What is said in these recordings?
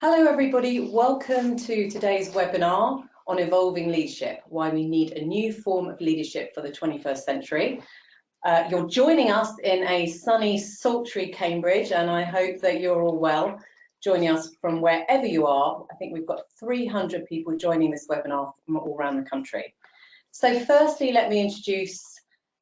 Hello everybody, welcome to today's webinar on evolving leadership, why we need a new form of leadership for the 21st century. Uh, you're joining us in a sunny, sultry Cambridge and I hope that you're all well, joining us from wherever you are. I think we've got 300 people joining this webinar from all around the country. So firstly, let me introduce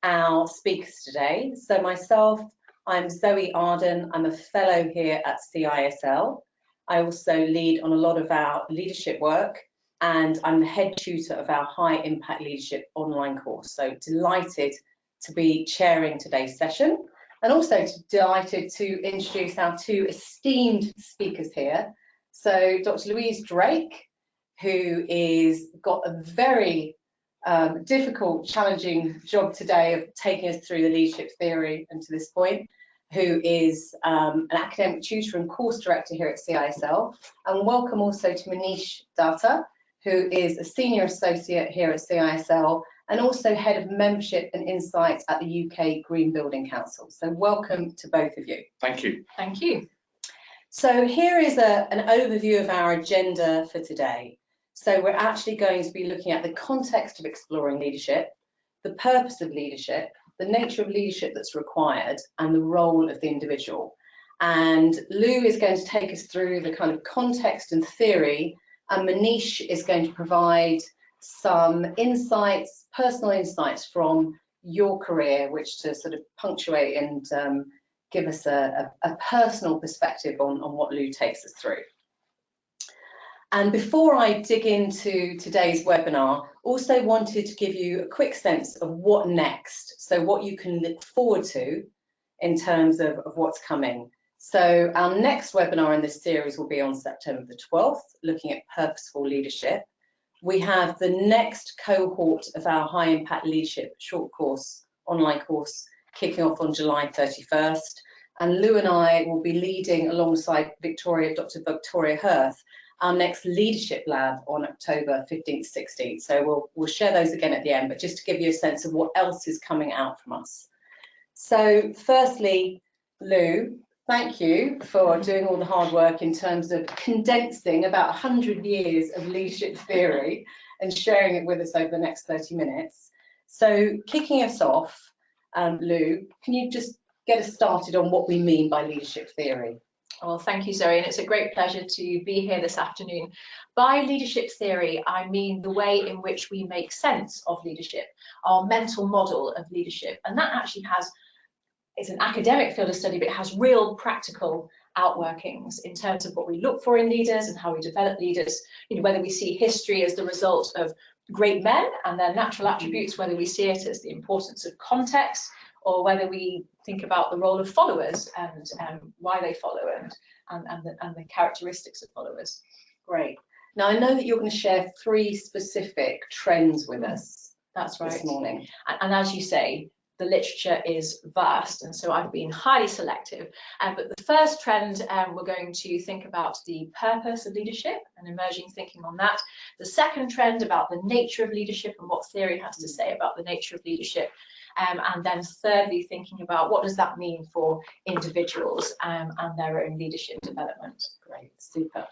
our speakers today. So myself, I'm Zoe Arden, I'm a fellow here at CISL. I also lead on a lot of our leadership work and I'm the head tutor of our high impact leadership online course. So delighted to be chairing today's session and also delighted to introduce our two esteemed speakers here. So Dr. Louise Drake, who is got a very um, difficult, challenging job today of taking us through the leadership theory and to this point who is um, an academic tutor and course director here at CISL. And welcome also to Manish Datta, who is a senior associate here at CISL and also head of membership and insights at the UK Green Building Council. So welcome to both of you. Thank you. Thank you. So here is a, an overview of our agenda for today. So we're actually going to be looking at the context of exploring leadership, the purpose of leadership, the nature of leadership that's required and the role of the individual. And Lou is going to take us through the kind of context and theory, and Manish is going to provide some insights, personal insights from your career, which to sort of punctuate and um, give us a, a, a personal perspective on, on what Lou takes us through. And before I dig into today's webinar, also wanted to give you a quick sense of what next, so what you can look forward to in terms of, of what's coming. So our next webinar in this series will be on September the 12th, looking at purposeful leadership. We have the next cohort of our high impact leadership short course, online course, kicking off on July 31st. And Lou and I will be leading alongside Victoria, Dr. Victoria Hurth, our next leadership lab on October 15th, 16th. So we'll, we'll share those again at the end, but just to give you a sense of what else is coming out from us. So firstly, Lou, thank you for doing all the hard work in terms of condensing about 100 years of leadership theory and sharing it with us over the next 30 minutes. So kicking us off, um, Lou, can you just get us started on what we mean by leadership theory? Well, thank you, Zoe, and it's a great pleasure to be here this afternoon. By leadership theory, I mean the way in which we make sense of leadership, our mental model of leadership, and that actually has, it's an academic field of study, but it has real practical outworkings in terms of what we look for in leaders and how we develop leaders, you know, whether we see history as the result of great men and their natural attributes, whether we see it as the importance of context, or whether we think about the role of followers and um, why they follow and, and, and, the, and the characteristics of followers. Great. Now, I know that you're going to share three specific trends with us That's right. this morning. And, and as you say, the literature is vast, and so I've been highly selective. Um, but the first trend, um, we're going to think about the purpose of leadership and emerging thinking on that. The second trend about the nature of leadership and what theory has to say about the nature of leadership. Um, and then thirdly, thinking about what does that mean for individuals um, and their own leadership development. Great, super.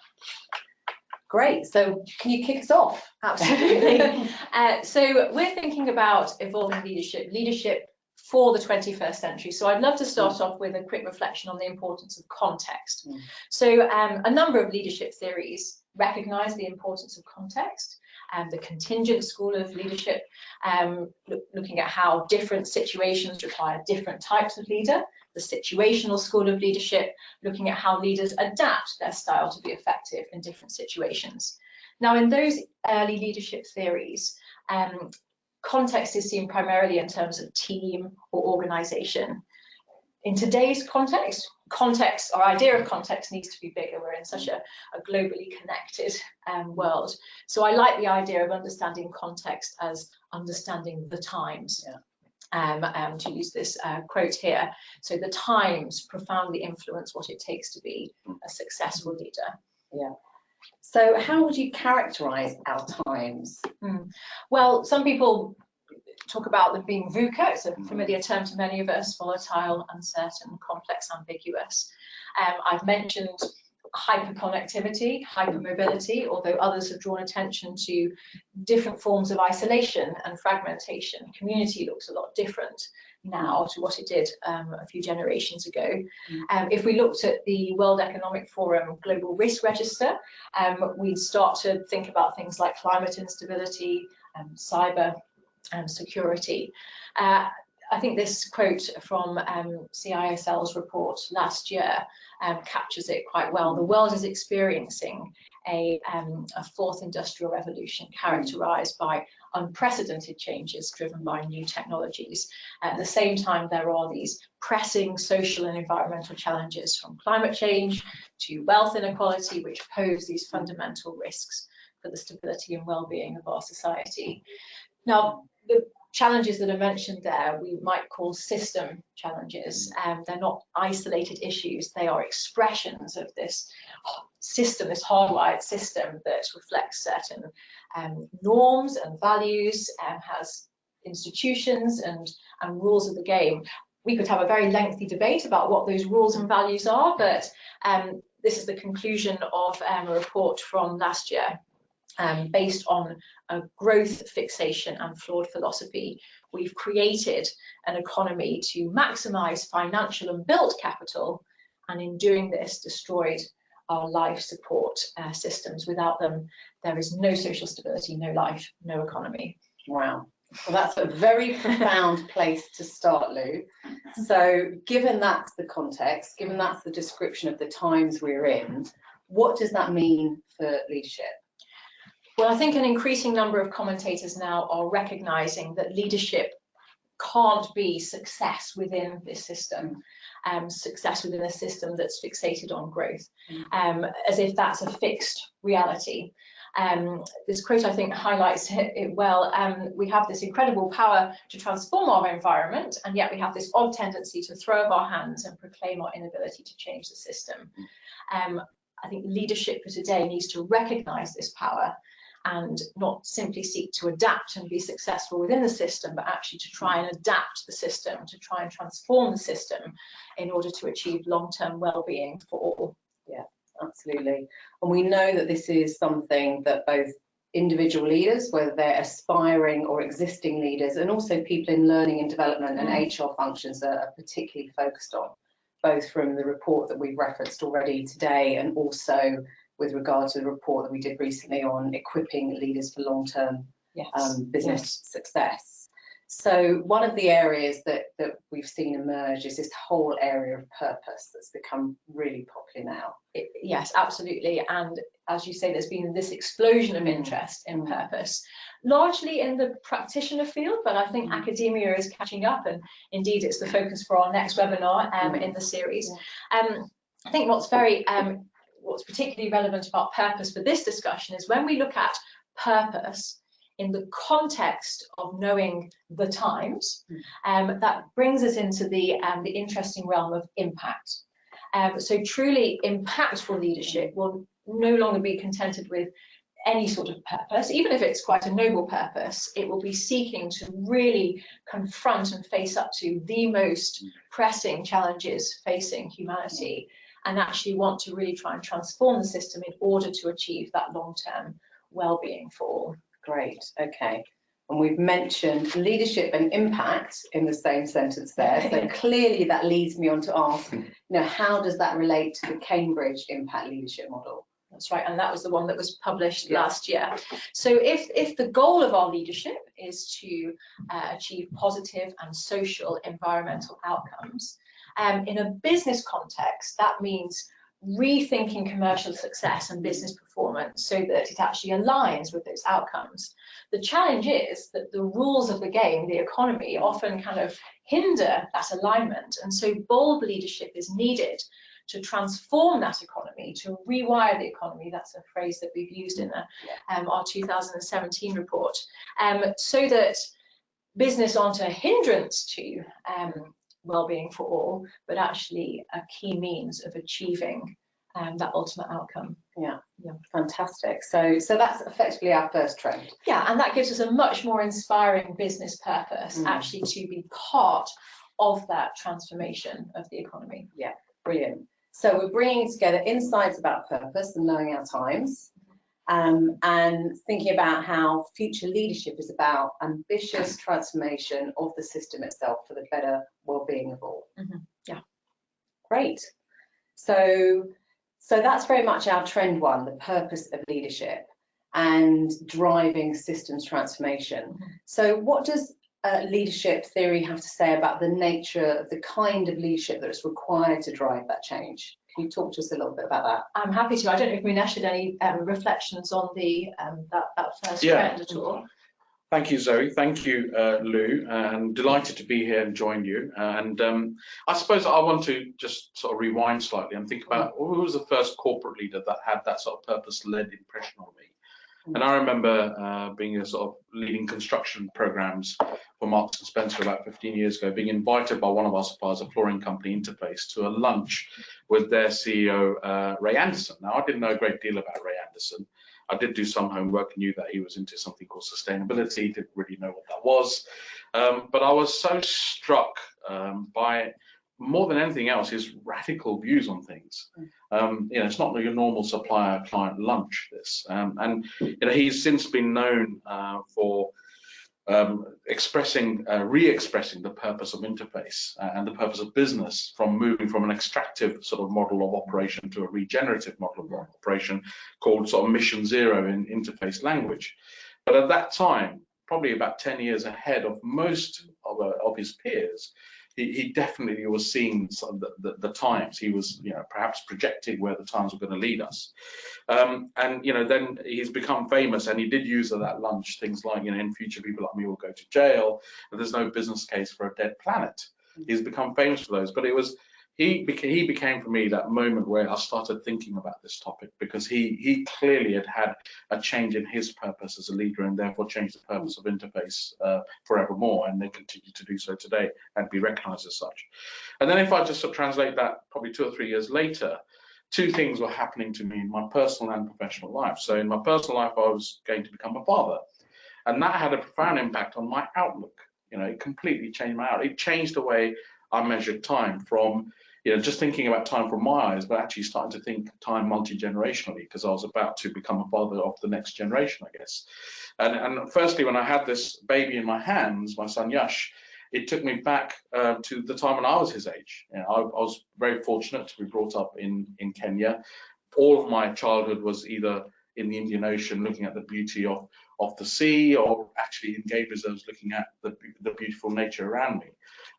Great, so can you kick us off? Absolutely. uh, so we're thinking about evolving leadership, leadership for the 21st century. So I'd love to start off with a quick reflection on the importance of context. Mm. So um, a number of leadership theories recognize the importance of context and the contingent school of leadership, um, look, looking at how different situations require different types of leader, the situational school of leadership, looking at how leaders adapt their style to be effective in different situations. Now, in those early leadership theories, um, context is seen primarily in terms of team or organization. In today's context, context, our idea of context needs to be bigger. We're in such a, a globally connected um, world. So I like the idea of understanding context as understanding the times. Yeah. Um, um, to use this uh, quote here. So the times profoundly influence what it takes to be a successful leader. Yeah. So how would you characterize our times? Mm. Well, some people talk about them being VUCA, it's a familiar term to many of us, volatile, uncertain, complex, ambiguous. Um, I've mentioned hyperconnectivity, hypermobility, although others have drawn attention to different forms of isolation and fragmentation. Community looks a lot different now to what it did um, a few generations ago. Mm. Um, if we looked at the World Economic Forum Global Risk Register, um, we'd start to think about things like climate instability, um, cyber and security. Uh, I think this quote from um, CISL's report last year um, captures it quite well. The world is experiencing a, um, a fourth industrial revolution characterized by unprecedented changes driven by new technologies. At the same time, there are these pressing social and environmental challenges from climate change to wealth inequality, which pose these fundamental risks for the stability and well-being of our society. Now, the challenges that are mentioned there we might call system challenges. Um, they're not isolated issues, they are expressions of this system, this hardwired system that reflects certain um, norms and values, and has institutions and, and rules of the game. We could have a very lengthy debate about what those rules and values are, but um, this is the conclusion of um, a report from last year um, based on a growth fixation and flawed philosophy. We've created an economy to maximize financial and built capital, and in doing this, destroyed our life support uh, systems. Without them, there is no social stability, no life, no economy. Wow. Well, that's a very profound place to start, Lou. So, given that's the context, given that's the description of the times we're in, what does that mean for leadership? Well, I think an increasing number of commentators now are recognizing that leadership can't be success within this system, um, success within a system that's fixated on growth, mm. um, as if that's a fixed reality. Um, this quote, I think, highlights it well. Um, we have this incredible power to transform our environment, and yet we have this odd tendency to throw up our hands and proclaim our inability to change the system. Um, I think leadership for today needs to recognize this power and not simply seek to adapt and be successful within the system, but actually to try and adapt the system, to try and transform the system in order to achieve long-term well-being for all. Yeah, absolutely. And we know that this is something that both individual leaders, whether they're aspiring or existing leaders, and also people in learning and development and mm. HR functions are, are particularly focused on, both from the report that we've referenced already today and also with regard to the report that we did recently on equipping leaders for long-term yes. um, business yes. success. So one of the areas that, that we've seen emerge is this whole area of purpose that's become really popular now. It, yes, absolutely. And as you say, there's been this explosion of mm. interest in purpose, largely in the practitioner field, but I think mm. academia is catching up. And indeed, it's the focus for our next webinar um, mm. in the series. Um, I think what's very um, what's particularly relevant about purpose for this discussion is when we look at purpose in the context of knowing the times, um, that brings us into the, um, the interesting realm of impact. Um, so truly impactful leadership will no longer be contented with any sort of purpose, even if it's quite a noble purpose, it will be seeking to really confront and face up to the most pressing challenges facing humanity and actually want to really try and transform the system in order to achieve that long-term well-being for all. Great, okay. And we've mentioned leadership and impact in the same sentence there. So clearly that leads me on to ask, you know, how does that relate to the Cambridge impact leadership model? That's right, and that was the one that was published yeah. last year. So if, if the goal of our leadership is to uh, achieve positive and social environmental outcomes, um, in a business context, that means rethinking commercial success and business performance so that it actually aligns with those outcomes. The challenge is that the rules of the game, the economy, often kind of hinder that alignment. And so bold leadership is needed to transform that economy, to rewire the economy. That's a phrase that we've used in the, um, our 2017 report, um, so that business aren't a hindrance to um, well-being for all, but actually a key means of achieving um, that ultimate outcome. Yeah, yeah, fantastic. So, so that's effectively our first trend. Yeah, and that gives us a much more inspiring business purpose, mm. actually, to be part of that transformation of the economy. Yeah, brilliant. So we're bringing together insights about purpose and knowing our times, um, and thinking about how future leadership is about ambitious transformation of the system itself for the better well-being of all. Mm -hmm. Yeah. Great. So, so that's very much our trend one, the purpose of leadership and driving systems transformation. Mm -hmm. So what does uh, leadership theory have to say about the nature of the kind of leadership that is required to drive that change? Can you talk to us a little bit about that? I'm happy to. I don't know if Manish had any um, reflections on the um, that, that first yeah. trend at all. Thank you, Zoe. Thank you, uh, Lou. And delighted to be here and join you. And um, I suppose I want to just sort of rewind slightly and think about who was the first corporate leader that had that sort of purpose-led impression on me. And I remember uh, being a sort of leading construction programs for Marks and Spencer about 15 years ago, being invited by one of our suppliers, a flooring company, Interface, to a lunch with their CEO, uh, Ray Anderson. Now, I didn't know a great deal about Ray Anderson. I did do some homework, knew that he was into something called sustainability, didn't really know what that was. Um, but I was so struck um, by more than anything else, his radical views on things. Mm. Um, you know, it's not your normal supplier-client lunch. This, um, and you know, he's since been known uh, for um, expressing, uh, re-expressing the purpose of interface uh, and the purpose of business from moving from an extractive sort of model of operation to a regenerative model of operation called sort of mission zero in interface language. But at that time, probably about 10 years ahead of most of, uh, of his peers, he, he definitely was seeing the, the, the, times. He was, you know, perhaps projecting where the times were going to lead us. Um, and, you know, then he's become famous and he did use at that lunch things like, you know, in future people like me will go to jail. And there's no business case for a dead planet. He's become famous for those. But it was he became, he became for me that moment where I started thinking about this topic because he he clearly had had a change in his purpose as a leader and therefore changed the purpose of interface uh, forevermore and they continue to do so today and be recognized as such. And then if I just translate that probably two or three years later, two things were happening to me in my personal and professional life. So in my personal life, I was going to become a father and that had a profound impact on my outlook. You know, it completely changed my outlook. It changed the way I measured time from you know, just thinking about time from my eyes, but actually starting to think time multi-generationally because I was about to become a father of the next generation, I guess. And, and firstly, when I had this baby in my hands, my son Yash, it took me back uh, to the time when I was his age. You know, I, I, was very fortunate to be brought up in, in Kenya. All of my childhood was either in the Indian Ocean, looking at the beauty of, of the sea, or actually in game reserves, looking at the, the beautiful nature around me.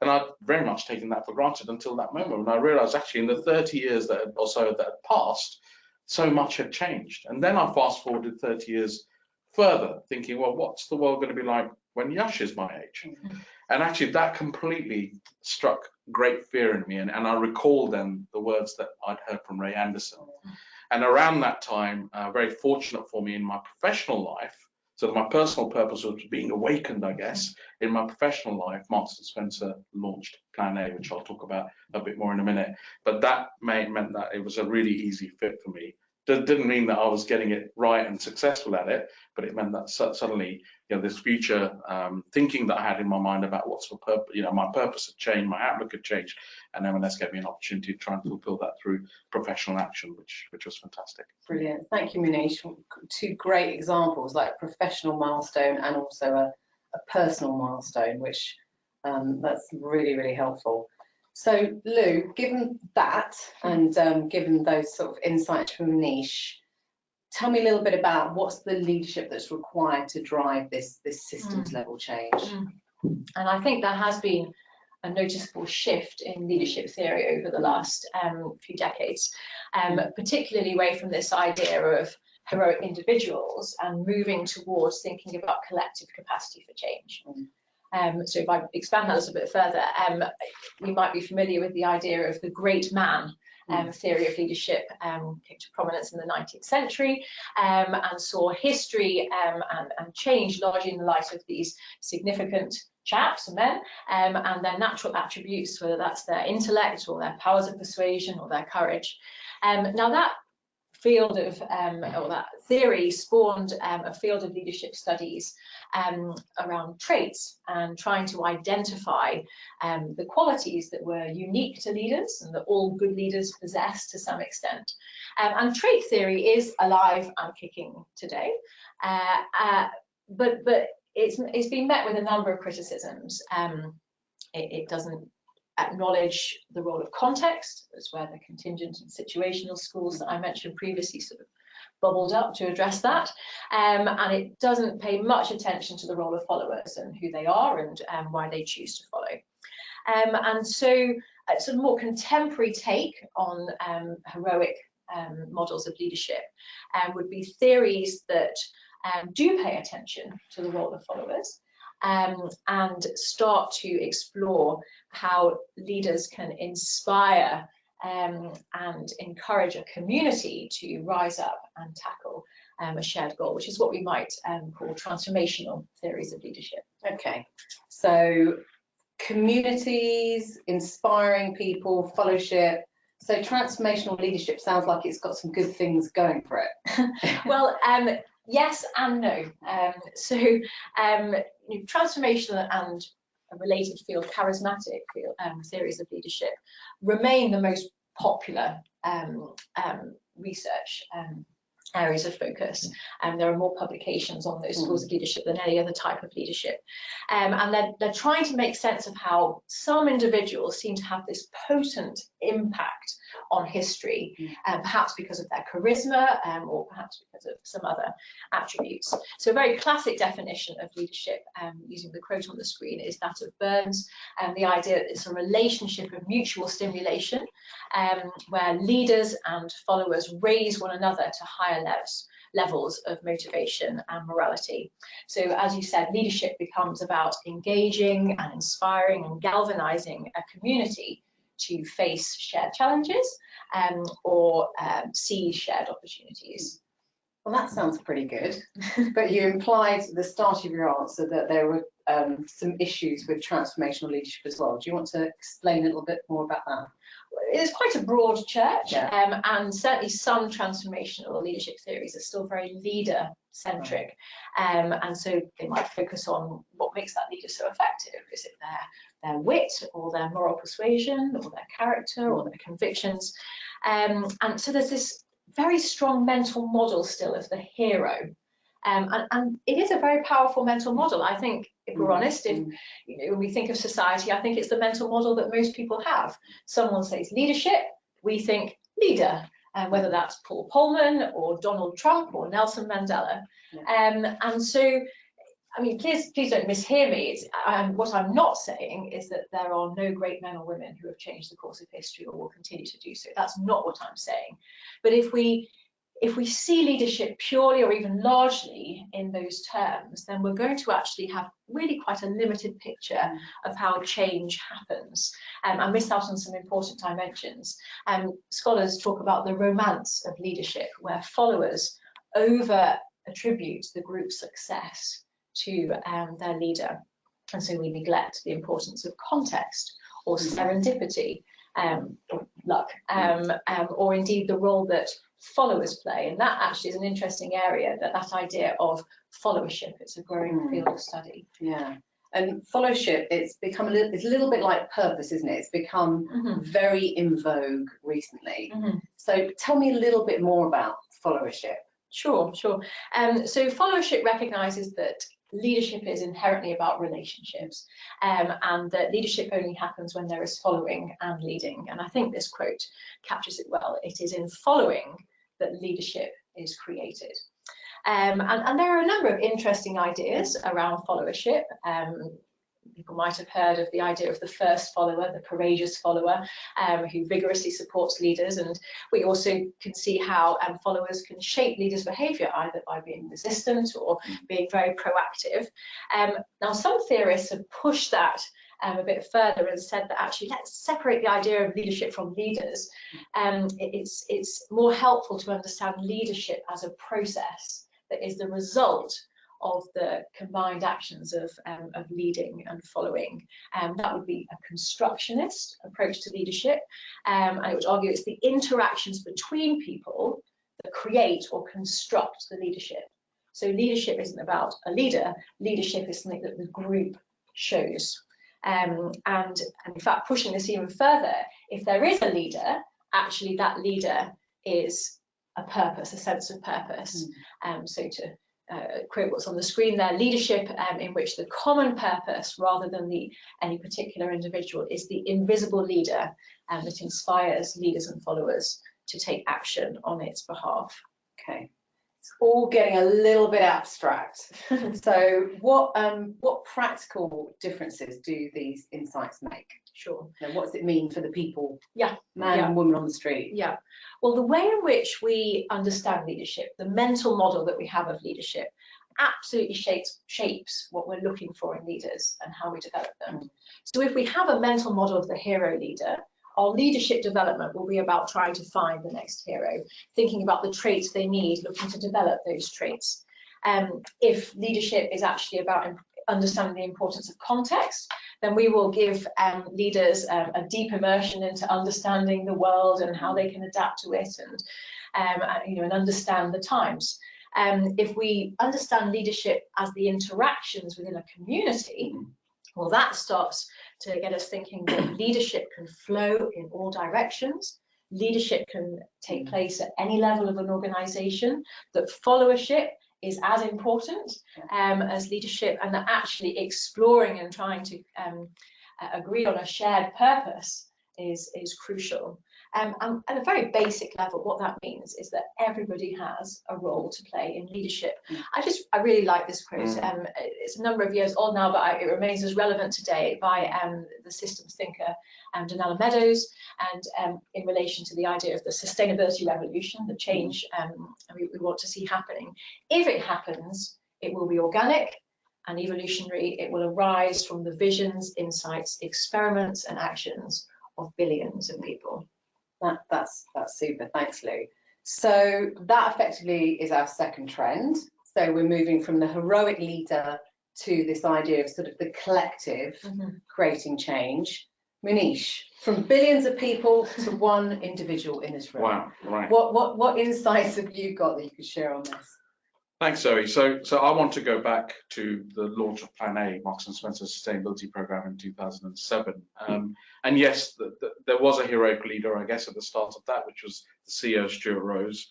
And I'd very much taken that for granted until that moment when I realized actually in the 30 years that or so that had passed, so much had changed. And then I fast forwarded 30 years further, thinking, well, what's the world going to be like when Yash is my age? Mm -hmm. And actually, that completely struck great fear in me. And, and I recall then the words that I'd heard from Ray Anderson. Mm -hmm. And around that time, uh, very fortunate for me in my professional life, so my personal purpose was being awakened, I guess. In my professional life, Marks and Spencer launched Plan A, which I'll talk about a bit more in a minute. But that may, meant that it was a really easy fit for me didn't mean that I was getting it right and successful at it, but it meant that suddenly, you know, this future um, thinking that I had in my mind about what's for purpose, you know, my purpose had changed, my outlook had changed, and M&S gave me an opportunity to try and fulfill that through professional action, which which was fantastic. Brilliant, thank you, Manish. Two great examples, like professional milestone and also a, a personal milestone, which um, that's really really helpful. So Lou, given that and um, given those sort of insights from Niche, tell me a little bit about what's the leadership that's required to drive this, this systems mm. level change. Mm. And I think there has been a noticeable shift in leadership theory over the last um, few decades, um, particularly away from this idea of heroic individuals and moving towards thinking about collective capacity for change. Mm. Um, so if I expand that a little bit further, um, we might be familiar with the idea of the great man um, mm. theory of leadership um, came to prominence in the 19th century um, and saw history um, and, and, change largely in the light of these significant chaps and men um, and their natural attributes, whether that's their intellect or their powers of persuasion or their courage. Um, now that field of, um, or that theory spawned um, a field of leadership studies um, around traits and trying to identify um, the qualities that were unique to leaders and that all good leaders possess to some extent. Um, and trait theory is alive and kicking today, uh, uh, but but it's it's been met with a number of criticisms. Um, it, it doesn't acknowledge the role of context. That's where the contingent and situational schools that I mentioned previously sort of bubbled up to address that. Um, and it doesn't pay much attention to the role of followers and who they are and um, why they choose to follow. Um, and so a sort of more contemporary take on um, heroic um, models of leadership um, would be theories that do pay attention to the role of followers um, and start to explore how leaders can inspire um, and encourage a community to rise up and tackle um, a shared goal, which is what we might um, call transformational theories of leadership. Okay, so communities, inspiring people, fellowship. So transformational leadership sounds like it's got some good things going for it. well, um, yes and no. Um, so um, you know, transformational and related field, charismatic field, um, theories of leadership, remain the most popular um, um, research um, areas of focus. And there are more publications on those schools of leadership than any other type of leadership. Um, and they're, they're trying to make sense of how some individuals seem to have this potent impact on history, mm. um, perhaps because of their charisma um, or perhaps because of some other attributes. So a very classic definition of leadership, um, using the quote on the screen, is that of Burns, and the idea that it's a relationship of mutual stimulation, um, where leaders and followers raise one another to higher levels levels of motivation and morality. So as you said, leadership becomes about engaging and inspiring and galvanizing a community to face shared challenges um, or um, see shared opportunities. Well, that sounds pretty good. but you implied at the start of your answer that there were um, some issues with transformational leadership as well. Do you want to explain a little bit more about that? It's quite a broad church, yeah. um, and certainly some transformational leadership theories are still very leader centric, um, and so they might focus on what makes that leader so effective. Is it their their wit, or their moral persuasion, or their character, or their convictions? Um, and so there's this very strong mental model still of the hero. Um, and, and, it is a very powerful mental model. I think, if we're mm, honest, if mm. you know, when we think of society, I think it's the mental model that most people have. Someone says leadership, we think leader, and whether that's Paul Polman or Donald Trump or Nelson Mandela. Yeah. Um, and so I mean, please, please don't mishear me. It's, um, what I'm not saying is that there are no great men or women who have changed the course of history or will continue to do so. That's not what I'm saying. But if we if we see leadership purely or even largely in those terms, then we're going to actually have really quite a limited picture of how change happens um, and miss out on some important dimensions. Um, scholars talk about the romance of leadership, where followers over attribute the group's success to um, their leader. And so we neglect the importance of context or serendipity, um, luck, um, um, or indeed the role that followers play. And that actually is an interesting area, that, that idea of followership. It's a growing mm. field of study. Yeah. And followership, it's become a little, it's a little bit like purpose, isn't it? It's become mm -hmm. very in vogue recently. Mm -hmm. So tell me a little bit more about followership. Sure, sure. Um, so followership recognises that leadership is inherently about relationships um, and that leadership only happens when there is following and leading. And I think this quote captures it well. It is in following that leadership is created. Um, and, and, there are a number of interesting ideas around followership. Um, people might have heard of the idea of the first follower, the courageous follower, um, who vigorously supports leaders. And we also can see how um, followers can shape leaders' behaviour either by being resistant or being very proactive. Um, now, some theorists have pushed that um, a bit further and said that actually let's separate the idea of leadership from leaders. Um, it's, it's more helpful to understand leadership as a process that is the result of the combined actions of, um, of leading and following. Um, that would be a constructionist approach to leadership. Um, I would argue it's the interactions between people that create or construct the leadership. So leadership isn't about a leader, leadership is something that the group shows. Um, and, and in fact, pushing this even further, if there is a leader, actually that leader is a purpose, a sense of purpose. Um, so to uh, quote what's on the screen there, leadership um, in which the common purpose rather than the any particular individual is the invisible leader um, that inspires leaders and followers to take action on its behalf. Okay. It's all getting a little bit abstract. So what um what practical differences do these insights make? Sure. And what does it mean for the people? Yeah, Man yeah. and woman on the street. Yeah. Well, the way in which we understand leadership, the mental model that we have of leadership, absolutely shapes shapes what we're looking for in leaders and how we develop them. So if we have a mental model of the hero leader, our leadership development will be about trying to find the next hero, thinking about the traits they need, looking to develop those traits. Um, if leadership is actually about understanding the importance of context, then we will give um, leaders um, a deep immersion into understanding the world and how they can adapt to it and um, uh, you know and understand the times. Um, if we understand leadership as the interactions within a community, well, that starts to get us thinking that leadership can flow in all directions. Leadership can take place at any level of an organization, that followership is as important um, as leadership, and that actually exploring and trying to um, uh, agree on a shared purpose is, is crucial. Um, and at a very basic level, what that means is that everybody has a role to play in leadership. Mm. I just, I really like this quote. Mm. Um, it's a number of years old now, but I, it remains as relevant today by um, the systems thinker um, Donella Meadows, and um, in relation to the idea of the sustainability revolution, the change um, we, we want to see happening. If it happens, it will be organic and evolutionary. It will arise from the visions, insights, experiments, and actions of billions of people. That, that's, that's super, thanks Lou. So that effectively is our second trend. So we're moving from the heroic leader to this idea of sort of the collective mm-hmm. creating change. Manish, from billions of people to one individual in this room. Wow, right. What, what, what insights have you got that you could share on this? Thanks, Zoe. So, so I want to go back to the launch of Plan A, Marks and Spencer Sustainability Program in 2007. Um, and yes, the, the, there was a heroic leader, I guess, at the start of that, which was the CEO Stuart Rose,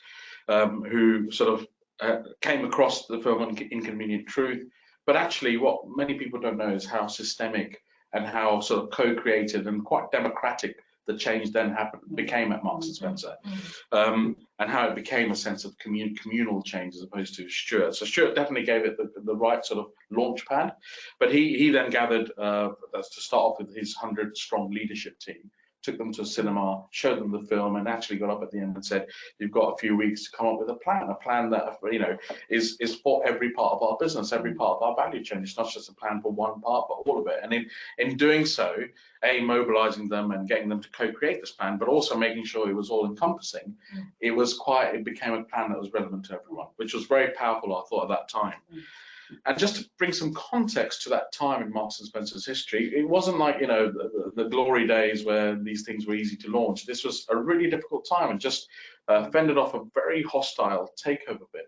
um, who sort of uh, came across the film on Inconvenient Truth. But actually, what many people don't know is how systemic and how sort of co-created and quite democratic the change then happened became at Marks and Spencer, um, and how it became a sense of commun- communal change as opposed to Stuart. So Stuart definitely gave it the, the right sort of launch pad, but he he then gathered uh, that's to start off with his hundred strong leadership team, took them to a cinema, showed them the film, and actually got up at the end and said, "You've got a few weeks to come up with a plan, a plan that you know is is for every part of our business, every part of our value chain. It's not just a plan for one part, but all of it. And in in doing so, a mobilizing them and getting them to co-create this plan, but also making sure it was all encompassing. Mm. It was quite. It became a plan that was relevant to everyone, which was very powerful. I thought at that time. Mm. And just to bring some context to that time in Marks and Spencer's history, it wasn't like you know the, the, glory days where these things were easy to launch. This was a really difficult time and just uh, fended off a very hostile takeover bid.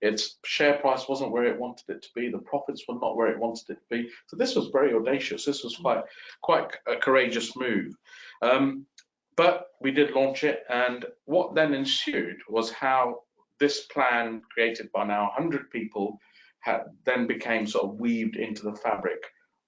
Its share price wasn't where it wanted it to be. The profits were not where it wanted it to be. So this was very audacious. This was quite quite a courageous move. Um, but we did launch it, and what then ensued was how this plan, created by now 100 people, then became sort of weaved into the fabric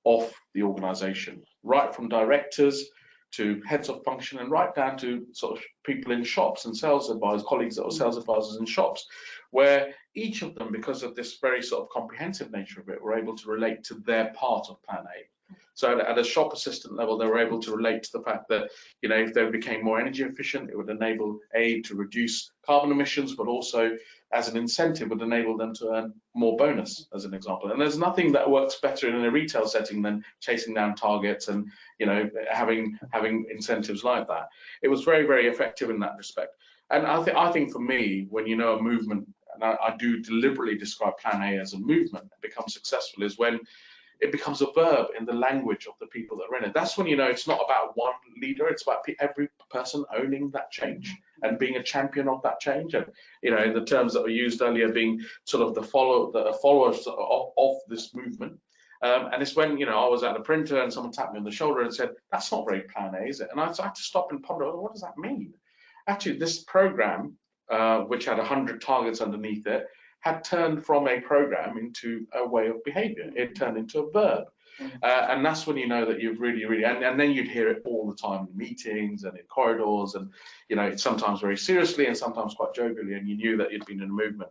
of the organization, right from directors to heads of function and right down to sort of people in shops and sales advisors, colleagues that were sales advisors in shops, where each of them, because of this very sort of comprehensive nature of it, were able to relate to their part of Plan A. So at, a shop assistant level, they were able to relate to the fact that, you know, if they became more energy efficient, it would enable A, to reduce carbon emissions, but also as an incentive would enable them to earn more bonus, as an example. And there's nothing that works better in a retail setting than chasing down targets and, you know, having having incentives like that. It was very, very effective in that respect. And I think I think for me, when you know a movement, and I, I do deliberately describe Plan A as a movement that becomes successful, is when it becomes a verb in the language of the people that are in it. That's when you know it's not about one leader, it's about every person owning that change and being a champion of that change. And, you know, in the terms that were used earlier, being sort of the follow the followers of, of this movement. Um, and it's when, you know, I was at the printer and someone tapped me on the shoulder and said, that's not very plan A, is it? And I had to stop and ponder, what does that mean? Actually, this program, uh, which had 100 targets underneath it, had turned from a program into a way of behavior. It turned into a verb. Mm. Uh, and that's when you know that you've really, really, and, and, then you'd hear it all the time in meetings and in corridors, and you know, sometimes very seriously and sometimes quite jovially, and you knew that you'd been in a movement.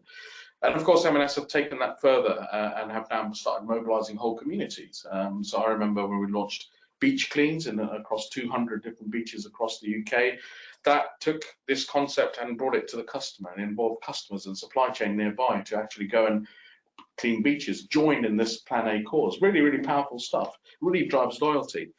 And of course, M&S have taken that further uh, and have now started mobilizing whole communities. Um, so I remember when we launched beach cleans in across 200 different beaches across the UK that took this concept and brought it to the customer and involved customers and supply chain nearby to actually go and clean beaches, join in this Plan A cause. Really, really powerful stuff. Really drives loyalty.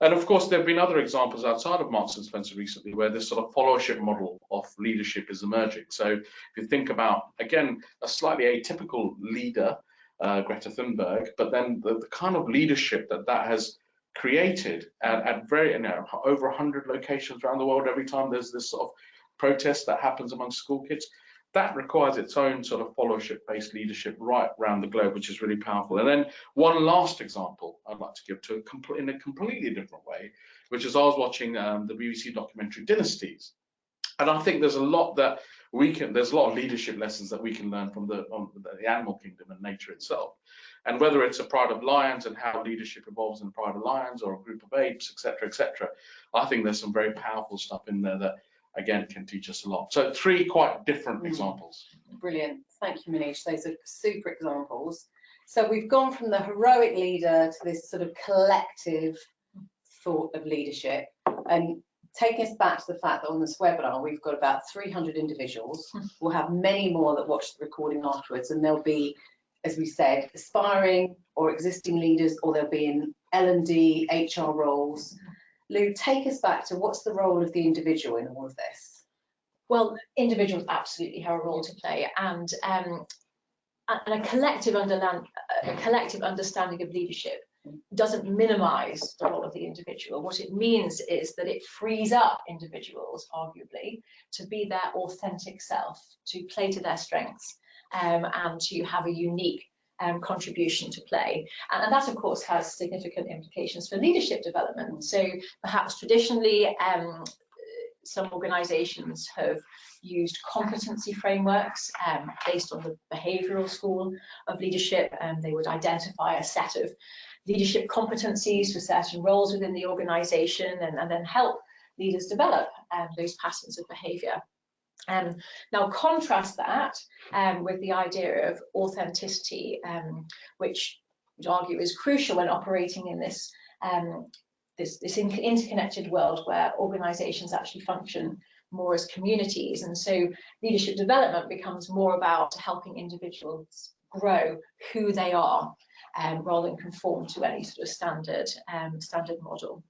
And of course, there have been other examples outside of Marks and Spencer recently where this sort of followership model of leadership is emerging. So if you think about, again, a slightly atypical leader, uh, Greta Thunberg, but then the, the, kind of leadership that that has created at, at very you know, over 100 locations around the world every time there's this sort of protest that happens among school kids. That requires its own sort of followership based leadership right around the globe which is really powerful. And then one last example i'd like to give to a in a completely different way which is i was watching um, the bbc documentary dynasties. And i think there's a lot that we can there's a lot of leadership lessons that we can learn from the, the animal kingdom and nature itself and whether it's a pride of lions and how leadership evolves in pride of lions or a group of apes, etc., etc., I think there's some very powerful stuff in there that again can teach us a lot. So three quite different mm. examples. Brilliant. Thank you, Manish. Those are super examples. So we've gone from the heroic leader to this sort of collective thought of leadership and taking us back to the fact that on this webinar we've got about 300 individuals. Hmm. We'll have many more that watch the recording afterwards and there'll be as we said, aspiring or existing leaders, or they'll be in L&D, HR roles. Lou, take us back to what's the role of the individual in all of this? Well, individuals absolutely have a role to play, and um, and a collective a collective understanding of leadership doesn't minimize the role of the individual. What it means is that it frees up individuals, arguably, to be their authentic self, to play to their strengths, um, and to have a unique um, contribution to play. And, and, that, of course, has significant implications for leadership development. So perhaps traditionally, um, some organisations have used competency frameworks um, based on the behavioural school of leadership, and they would identify a set of leadership competencies for certain roles within the organisation and, and, then help leaders develop um, those patterns of behaviour. Um, now contrast that um, with the idea of authenticity, um, which would argue is crucial when operating in this, um, this, this interconnected world where organizations actually function more as communities. And so leadership development becomes more about helping individuals grow who they are um, rather than conform to any sort of standard, um, standard model.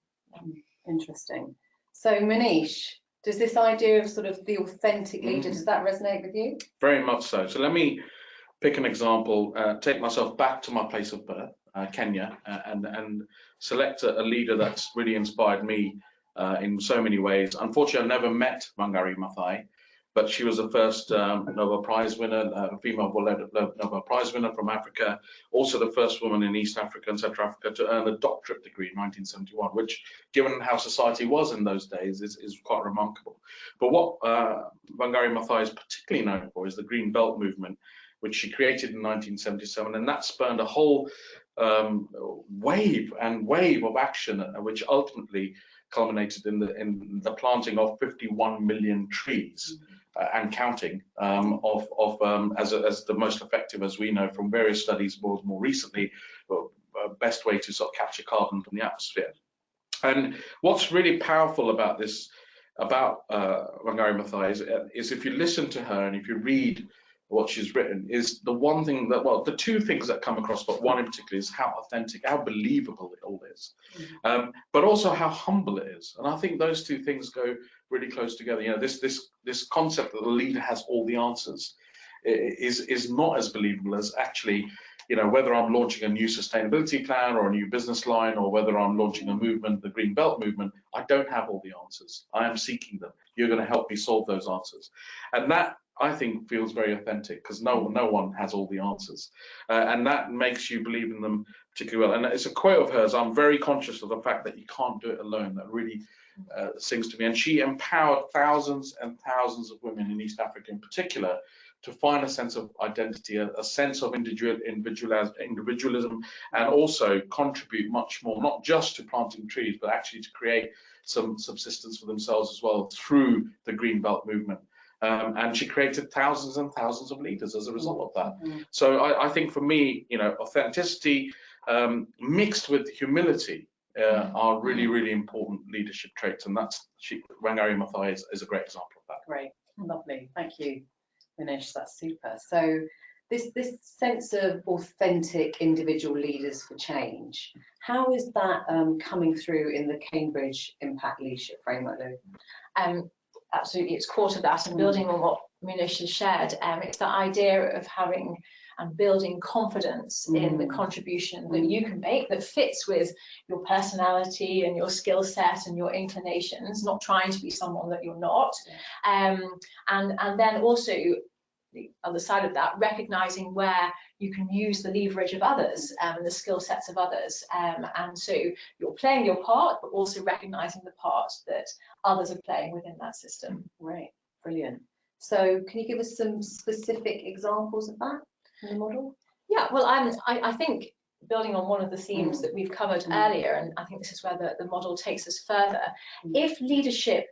Interesting. So Manish, does this idea of sort of the authentic leader, mm. does that resonate with you? Very much so. So let me pick an example, uh, take myself back to my place of birth, uh, Kenya, uh, and, and select a, a, leader that's really inspired me uh, in so many ways. Unfortunately, I never met Wangari Maathai, but she was the first um, Nobel Prize winner, uh, female Nobel Prize winner from Africa, also the first woman in East Africa and Central Africa to earn a doctorate degree in 1971, which, given how society was in those days, is, is quite remarkable. But what uh, Wangari Maathai is particularly known for is the Green Belt movement, which she created in 1977, and that spurned a whole um, wave and wave of action, uh, which ultimately culminated in the in the planting of 51 million trees. Mm -hmm and counting um, of, of um, as, a, as the most effective, as we know from various studies more, more recently, uh, best way to sort of capture carbon from the atmosphere. And what's really powerful about this, about uh, Wangari Maathai is, uh, is if you listen to her and if you read what she's written is the one thing that well the two things that come across but one in particular is how authentic how believable it all is mm -hmm. um, but also how humble it is and i think those two things go really close together. You know, this this this concept that the leader has all the answers is is not as believable as actually you know, whether I'm launching a new sustainability plan or a new business line or whether I'm launching a movement, the Green Belt movement, I don't have all the answers. I am seeking them. You're going to help me solve those answers. And that I think feels very authentic because no no one has all the answers, uh, and that makes you believe in them particularly well. And it's a quote of hers. I'm very conscious of the fact that you can't do it alone. That really uh, sings to me. And she empowered thousands and thousands of women in East Africa, in particular, to find a sense of identity, a, a sense of individual, individualism, and also contribute much more, not just to planting trees, but actually to create some subsistence for themselves as well through the Green Belt movement. Um, and she created thousands and thousands of leaders as a result of that. Mm -hmm. So I, I, think for me, you know, authenticity um, mixed with humility uh, mm-hmm. are really, really important leadership traits, and that's she, Wangari Maathai is, is a great example of that. Great, lovely, thank you, Manish. That's super. So this this sense of authentic individual leaders for change, how is that um, coming through in the Cambridge Impact Leadership Framework, Lou? Absolutely it's core to that and building on what Manish has shared. Um, it's that idea of having and building confidence mm. in the mm. contribution that you can make that fits with your personality and your skill set and your inclinations, not trying to be someone that you're not. Um, and, and then also the other side of that, recognizing where you can use the leverage of others um, and the skill sets of others. Um, and so you're playing your part, but also recognizing the part that others are playing within that system. Right, brilliant. So can you give us some specific examples of that in the model? Yeah, well, I'm, I, I think building on one of the themes mm. that we've covered mm. earlier, and I think this is where the, the model takes us further. Mm. If leadership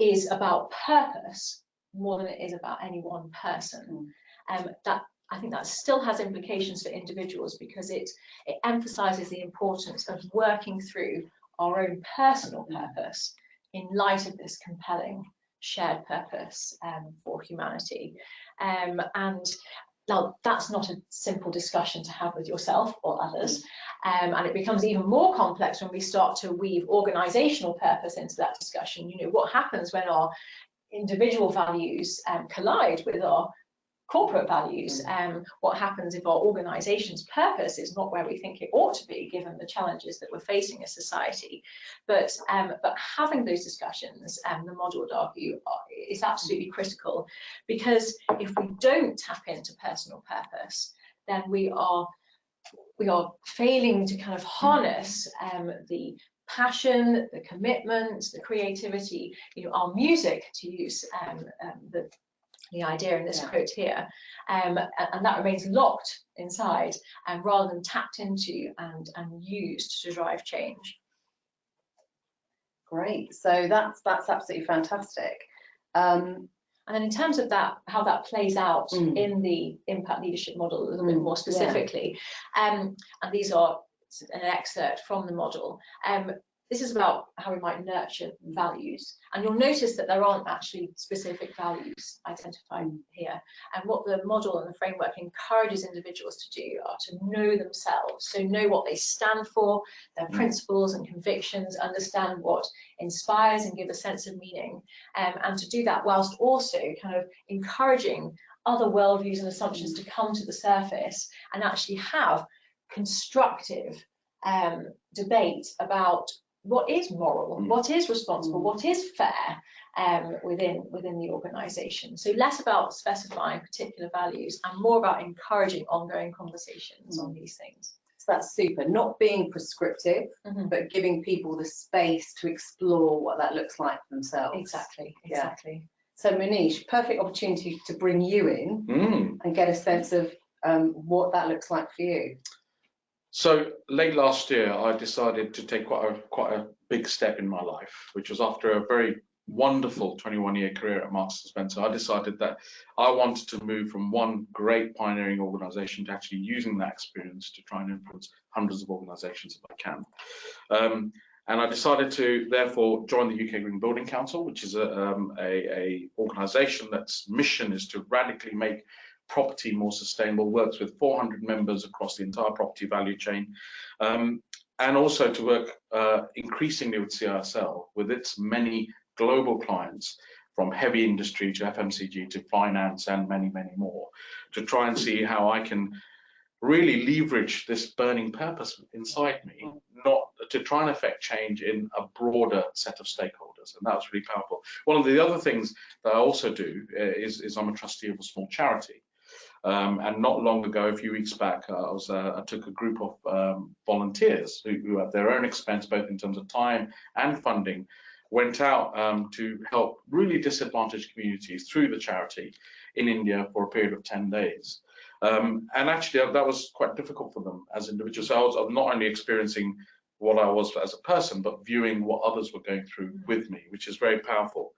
is about purpose, more than it is about any one person. Mm. Um, that I think that still has implications for individuals because it, it emphasizes the importance of working through our own personal purpose in light of this compelling shared purpose um, for humanity. Um, and now that's not a simple discussion to have with yourself or others. Um, and it becomes even more complex when we start to weave organizational purpose into that discussion. You know, what happens when our individual values um, collide with our corporate values. Mm. Um, what happens if our organisation's purpose is not where we think it ought to be, given the challenges that we're facing as society? But um, but having those discussions, um, the model would argue, is absolutely critical because if we don't tap into personal purpose, then we are we are failing to kind of harness um, the passion, the commitment, the creativity, you know, our music, to use um, um, the, the idea in this yeah. quote here, um, and that remains locked inside and rather than tapped into and, and used to drive change. Great, so that's that's absolutely fantastic. Um, and then in terms of that, how that plays out mm. in the impact leadership model a little mm, bit more specifically, yeah. um, and these are an excerpt from the model. This is about how we might nurture values. And you'll notice that there aren't actually specific values identified here. And what the model and the framework encourages individuals to do are to know themselves. So know what they stand for, their mm. principles and convictions, understand what inspires and give a sense of meaning. Um, and to do that whilst also kind of encouraging other worldviews and assumptions to come to the surface and actually have constructive um, debate about what is moral, mm. what is responsible, mm. what is fair um, within within the organisation. So less about specifying particular values and more about encouraging ongoing conversations mm. on these things. So that's super. Not being prescriptive, -hmm. but giving people the space to explore what that looks like for themselves. Exactly. Exactly. Yeah. So Manish, perfect opportunity to bring you in mm. and get a sense of um, what that looks like for you. So late last year, I decided to take quite a quite a big step in my life, which was after a very wonderful 21 year career at Marks and Spencer. I decided that I wanted to move from one great pioneering organization to actually using that experience to try and influence hundreds of organizations if I can. Um, and I decided to therefore join the UK Green Building Council, which is a, um, a, a organization that's mission is to radically make property more sustainable, works with 400 members across the entire property value chain, um, and also to work uh, increasingly with CISL, with its many global clients, from heavy industry to FMCG to finance and many, many more, to try and see how I can really leverage this burning purpose inside me, not to try and affect change in a broader set of stakeholders. And that was really powerful. One of the other things that I also do uh, is, is I'm a trustee of a small charity. Um, and not long ago, a few weeks back, uh, I, was, uh, I took a group of um, volunteers who, who, at their own expense, both in terms of time and funding, went out um, to help really disadvantaged communities through the charity in India for a period of 10 days. Um, and actually, that was quite difficult for them as individuals. So I was not only experiencing what I was as a person, but viewing what others were going through with me, which is very powerful.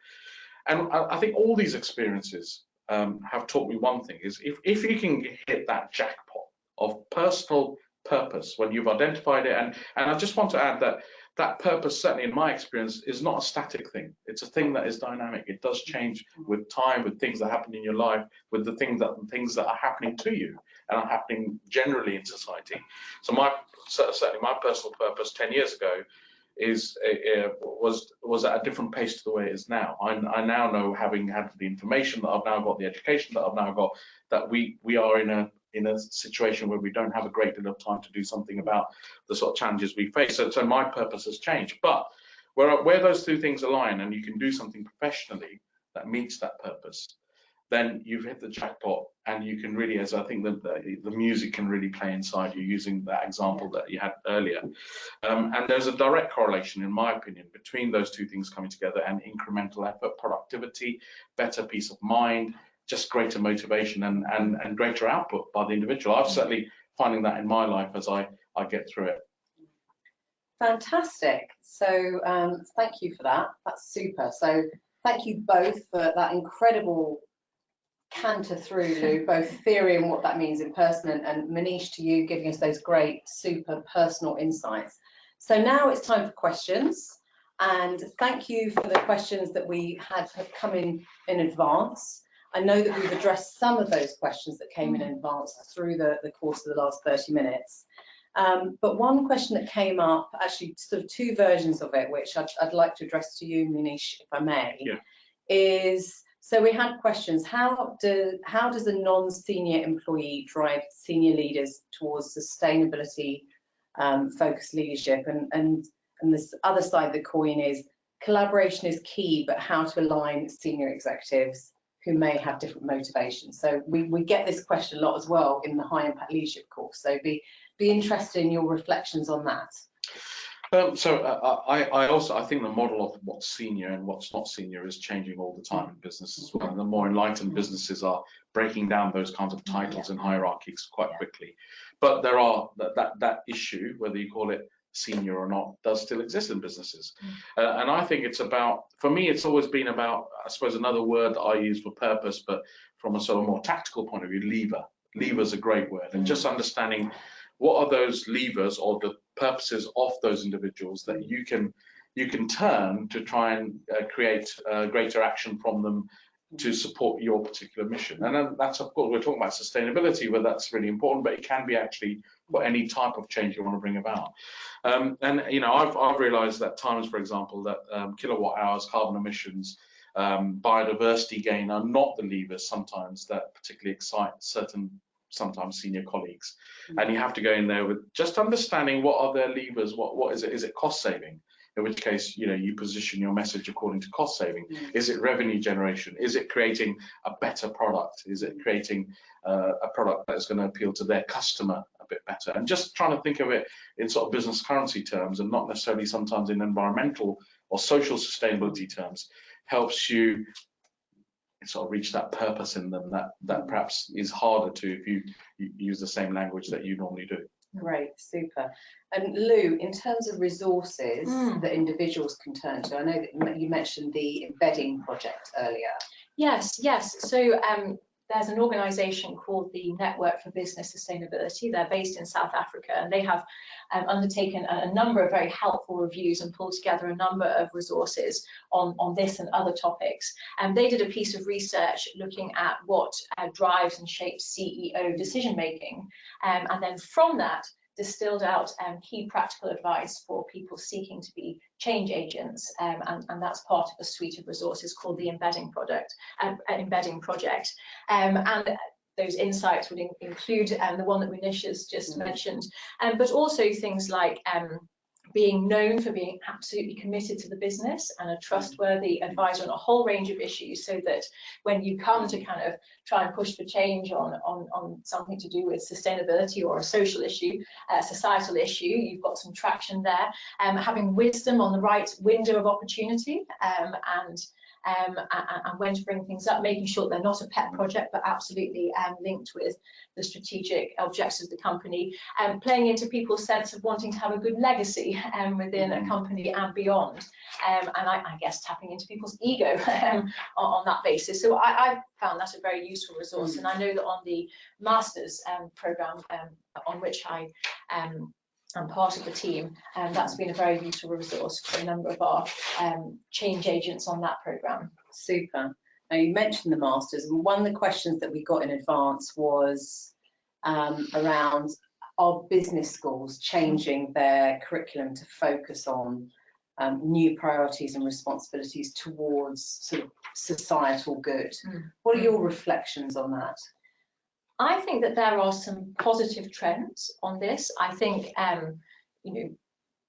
And I, I think all these experiences um, have taught me one thing is if, if you can hit that jackpot of personal purpose when you've identified it and and I just want to add that that purpose certainly in my experience is not a static thing. It's a thing that is dynamic. It does change with time with things that happen in your life with the things that things that are happening to you and are happening generally in society. So my certainly my personal purpose 10 years ago is uh, was was at a different pace to the way it is now. I, I, now know, having had the information that I've now got, the education that I've now got, that we we are in a in a situation where we don't have a great deal of time to do something about the sort of challenges we face. So, so my purpose has changed. But where where those two things align, and you can do something professionally that meets that purpose, then you've hit the jackpot and you can really, as I think the, the, the music can really play inside you using that example that you had earlier. Um, and there's a direct correlation, in my opinion, between those two things coming together and incremental effort, productivity, better peace of mind, just greater motivation and, and, and greater output by the individual. I'm certainly finding that in my life as I, I get through it. Fantastic. So um, thank you for that. That's super. So thank you both for that incredible canter through, Lou, both theory and what that means in person, and, and Manish to you giving us those great, super personal insights. So now it's time for questions. And thank you for the questions that we had come in in advance. I know that we've addressed some of those questions that came in advance through the, the course of the last 30 minutes. Um, but one question that came up, actually sort of two versions of it, which I'd, I'd like to address to you, Manish, if I may, yeah. is so we had questions. How do how does a non-senior employee drive senior leaders towards sustainability um, focused leadership? And and and this other side of the coin is collaboration is key, but how to align senior executives who may have different motivations. So we, we get this question a lot as well in the high impact leadership course. So be be interested in your reflections on that. Um, so uh, I, I, also I think the model of what's senior and what's not senior is changing all the time in business as well. And the more enlightened businesses are breaking down those kinds of titles and hierarchies quite quickly. But there are that, that that issue, whether you call it senior or not, does still exist in businesses. Mm. Uh, and I think it's about, for me, it's always been about, I suppose, another word that I use for purpose, but from a sort of more tactical point of view, lever. Lever is a great word, and just mm. understanding what are those levers or the purposes of those individuals that you can you can turn to try and uh, create uh, greater action from them to support your particular mission. And that's, of course, we're talking about sustainability, where that's really important, but it can be actually for any type of change you want to bring about. Um, and, you know, I've, I've realized that times, for example, that um, kilowatt hours, carbon emissions, um, biodiversity gain are not the levers sometimes that particularly excite certain sometimes senior colleagues. Mm-hmm. And you have to go in there with just understanding what are their levers, what what is it? Is it cost saving? In which case, you know, you position your message according to cost saving. Mm-hmm. Is it revenue generation? Is it creating a better product? Is it creating uh, a product that is going to appeal to their customer a bit better? And just trying to think of it in sort of business currency terms and not necessarily sometimes in environmental or social sustainability terms helps you sort of reach that purpose in them that that perhaps is harder to if you, you use the same language that you normally do. Great, super. And Lou, in terms of resources mm. that individuals can turn to, I know that you mentioned the embedding project earlier. Yes, yes. So um, there's an organization called the Network for Business Sustainability. They're based in South Africa and they have um, undertaken a, a, number of very helpful reviews and pulled together a number of resources on, on this and other topics. And they did a piece of research looking at what uh, drives and shapes CEO decision making. Um, and then from that, distilled out um, key practical advice for people seeking to be change agents, um, and, and, that's part of a suite of resources called the Embedding Product, uh, Embedding Project. Um, and those insights would in- include um, the one that Manish has just Mhm. mentioned, um, but also things like um, being known for being absolutely committed to the business and a trustworthy advisor on a whole range of issues so that when you come to kind of try and push for change on, on, on something to do with sustainability or a social issue, a societal issue, you've got some traction there. Um, having wisdom on the right window of opportunity um, and um, and, and when to bring things up, making sure they're not a pet project, but absolutely um, linked with the strategic objectives of the company, and um, playing into people's sense of wanting to have a good legacy um, within a company and beyond. Um, and I, I, guess tapping into people's ego um, on, on, that basis. So I, I, found that a very useful resource. And I know that on the master's um, program on which I I'm part of the team, and that's been a very useful resource for a number of our um, change agents on that programme. Super. Now you mentioned the masters, and one of the questions that we got in advance was um, around our business schools changing their curriculum to focus on um, new priorities and responsibilities towards sort of societal good. Mm. What are your reflections on that? I think that there are some positive trends on this. I think, um, you know,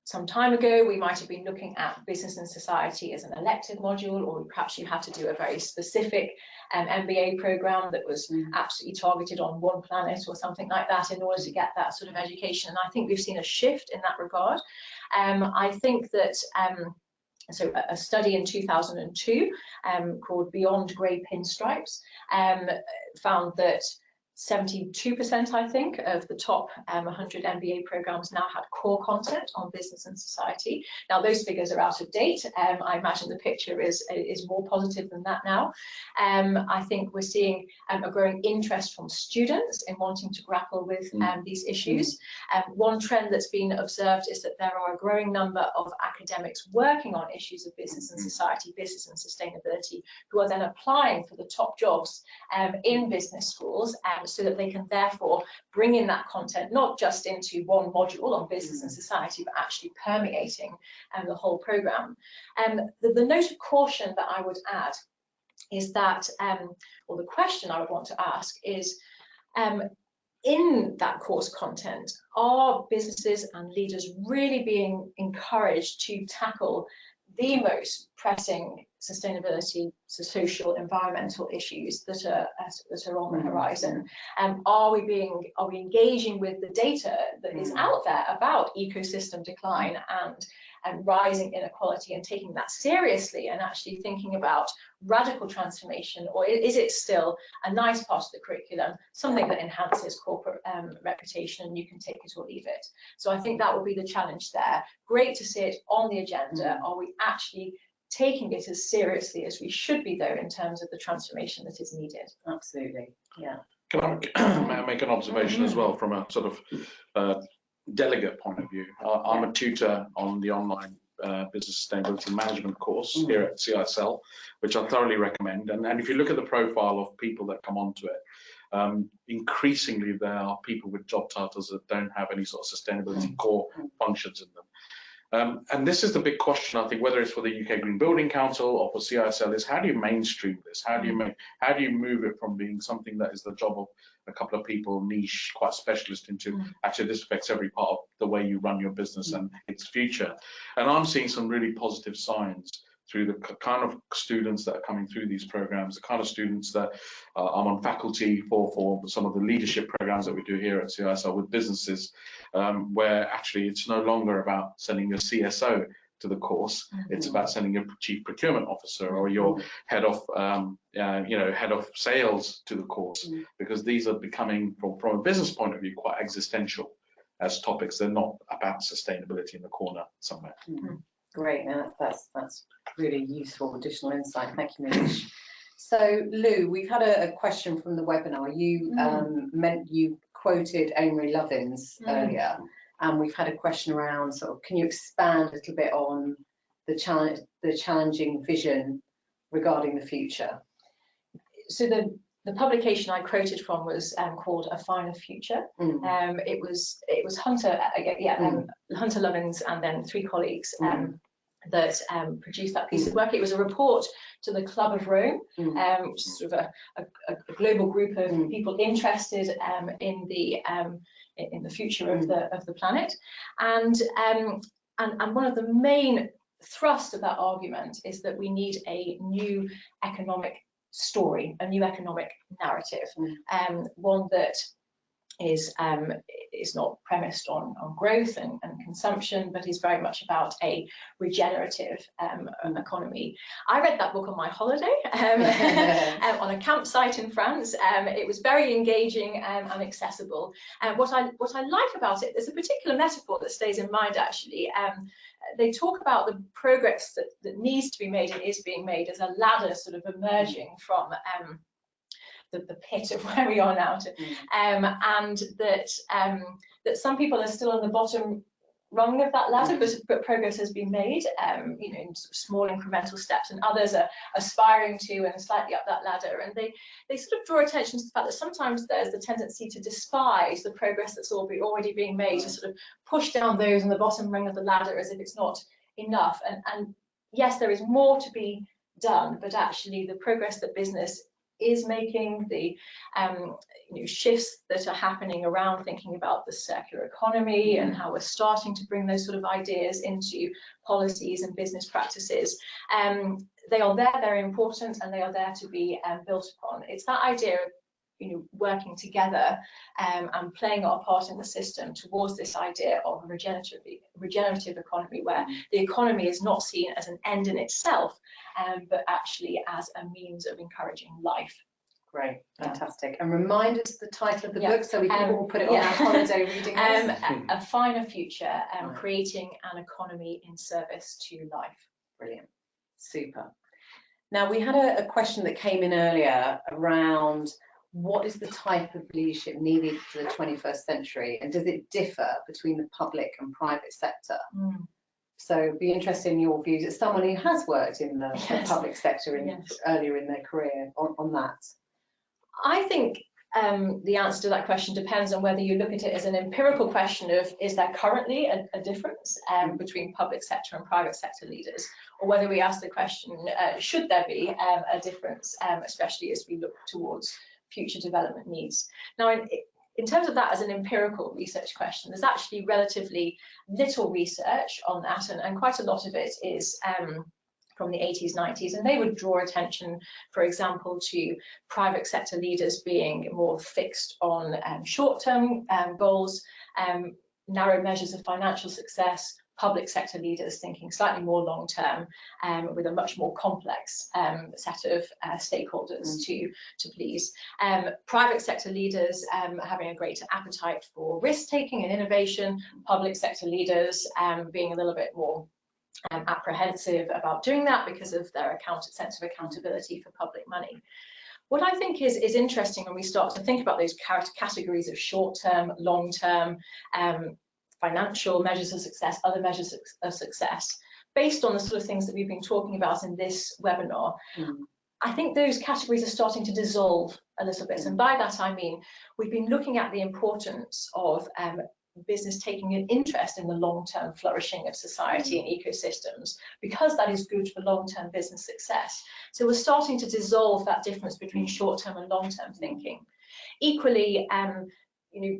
some time ago, we might have been looking at business and society as an elective module, or perhaps you had to do a very specific um, MBA program that was mm. absolutely targeted on one planet or something like that in order to get that sort of education. And I think we've seen a shift in that regard. Um, I think that um, so a study in 2002 um, called Beyond Grey Pinstripes um, found that 72%, I think, of the top um, 100 MBA programs now had core content on business and society. Now, those figures are out of date. Um, I imagine the picture is, is more positive than that now. Um, I think we're seeing um, a growing interest from students in wanting to grapple with mm. um, these issues. Um, one trend that's been observed is that there are a growing number of academics working on issues of business and mm. society, business and sustainability, who are then applying for the top jobs in business schools so that they can therefore bring in that content, not just into one module on business and society, but actually permeating um, the whole program. Um, the, the note of caution that I would add is that, um, or the question I would want to ask is, um, in that course content, are businesses and leaders really being encouraged to tackle the most pressing sustainability, so social, environmental issues that are that are on the horizon. Um, are we being are we engaging with the data that is mm. out there about ecosystem decline and and rising inequality and taking that seriously and actually thinking about radical transformation or is it still a nice part of the curriculum something that enhances corporate um, reputation and you can take it or leave it so i think that will be the challenge there great to see it on the agenda mm. are we actually taking it as seriously as we should be though in terms of the transformation that is needed absolutely yeah can I make an observation as well from a sort of uh, delegate point of view. I, am a tutor on the online uh, business sustainability management course mm. here at CISL, which I thoroughly recommend. And, and if you look at the profile of people that come onto it, um, increasingly there are people with job titles that don't have any sort of sustainability mm. core functions in them. Um, and this is the big question, I think, whether it's for the UK Green Building Council or for CISL, is how do you mainstream this? How do you mm. make, how do you move it from being something that is the job of a couple of people, niche, quite specialist, into mm. actually this affects every part of the way you run your business mm. and its future. And I'm seeing some really positive signs through the kind of students that are coming through these programs, the kind of students that uh, I'm on faculty for, for some of the leadership programs that we do here at CISL with businesses, um, where actually it's no longer about sending your CSO to the course. Mm -hmm. It's about sending your chief procurement officer or your mm-hmm. head of, um, uh, you know, head of sales to the course, mm -hmm. because these are becoming, from, from a business point of view, quite existential as topics. They're not about sustainability in the corner somewhere. Great, now that's that's really useful additional insight. Thank you, Manish. So Lou, we've had a, a question from the webinar. You mm. um, meant you quoted Amory Lovins mm. earlier and we've had a question around sort of, can you expand a little bit on the challenge, the challenging vision regarding the future? So the the publication I quoted from was um, called A Finer Future. Mm. Um, it was it was Hunter, uh, yeah, um, mm. Hunter Lovins and then three colleagues. Mm. Um, that um, produced that piece of work. It was a report to the Club of Rome, Mm. um, which is sort of a, a, a global group of Mm. people interested um, in the um, in the future of the of the planet, and um, and and one of the main thrust of that argument is that we need a new economic story, a new economic narrative, Mm. um, one that is um, is not premised on, on growth and, and consumption, but is very much about a regenerative um, economy. I read that book on my holiday um, um, on a campsite in France. Um, it was very engaging um, and accessible. And what I what I like about it, there's a particular metaphor that stays in mind actually. Um, they talk about the progress that, that needs to be made and is being made as a ladder sort of emerging from um, the, the pit of where we are now to, um, and that um, that some people are still on the bottom rung of that ladder, but, but progress has been made, um, you know, in sort of small incremental steps, and others are aspiring to and slightly up that ladder. And they they sort of draw attention to the fact that sometimes there's the tendency to despise the progress that's already being made, to sort of push down those on the bottom rung of the ladder as if it's not enough. And, and yes, there is more to be done, but actually the progress that business is making, the um, you know, shifts that are happening around thinking about the circular economy and how we're starting to bring those sort of ideas into policies and business practices. Um, they are there, they're important, and they are there to be um, built upon. It's that idea of you know, working together um, and playing our part in the system towards this idea of a regenerative, regenerative economy where the economy is not seen as an end in itself, um, but actually as a means of encouraging life. Great, fantastic. And remind us the title of the Yeah. book so we can Um, all put it on yeah. our holiday reading Um, list. a, a finer future, um, Right. creating an economy in service to life. Brilliant, super. Now, we had a, a question that came in earlier around what is the type of leadership needed for the 21st century and does it differ between the public and private sector? So be interested in your views as someone who has worked in the, the Yes. public sector in, Yes. earlier in their career on, on that. I think um, the answer to that question depends on whether you look at it as an empirical question of is there currently a, a difference um, between public sector and private sector leaders, or whether we ask the question uh, should there be um, a difference, um, especially as we look towards future development needs. Now, in, in terms of that as an empirical research question, there's actually relatively little research on that, and, and quite a lot of it is um, from the 80s, 90s, and they would draw attention, for example, to private sector leaders being more fixed on um, short-term um, goals, um, narrow measures of financial success, public sector leaders thinking slightly more long-term um, with a much more complex um, set of uh, stakeholders to, to please. Um, private sector leaders um, having a greater appetite for risk-taking and innovation, public sector leaders um, being a little bit more um, apprehensive about doing that because of their account sense of accountability for public money. What I think is, is interesting when we start to think about those categories of short-term, long-term, um, financial measures of success, other measures of success, based on the sort of things that we've been talking about in this webinar, Mm. I think those categories are starting to dissolve a little bit. And by that I mean, we've been looking at the importance of um, business taking an interest in the long-term flourishing of society and ecosystems because that is good for long-term business success. So we're starting to dissolve that difference between short-term and long-term thinking. Equally, um, you know,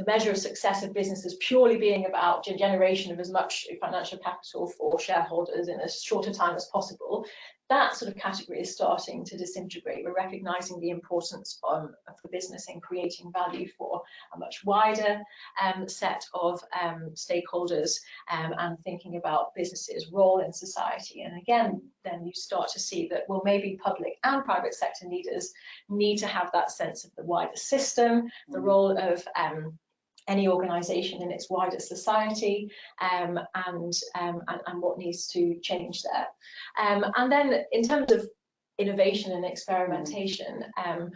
the measure of success of businesses purely being about generation of as much financial capital for shareholders in as short a time as possible, that sort of category is starting to disintegrate. We're recognizing the importance um, of the business in creating value for a much wider um, set of um, stakeholders um, and thinking about businesses' role in society. And again, then you start to see that, well, maybe public and private sector leaders need to have that sense of the wider system, the role of um, any organisation in its wider society um, and, um, and, and what needs to change there. Um, and then in terms of innovation and experimentation, um,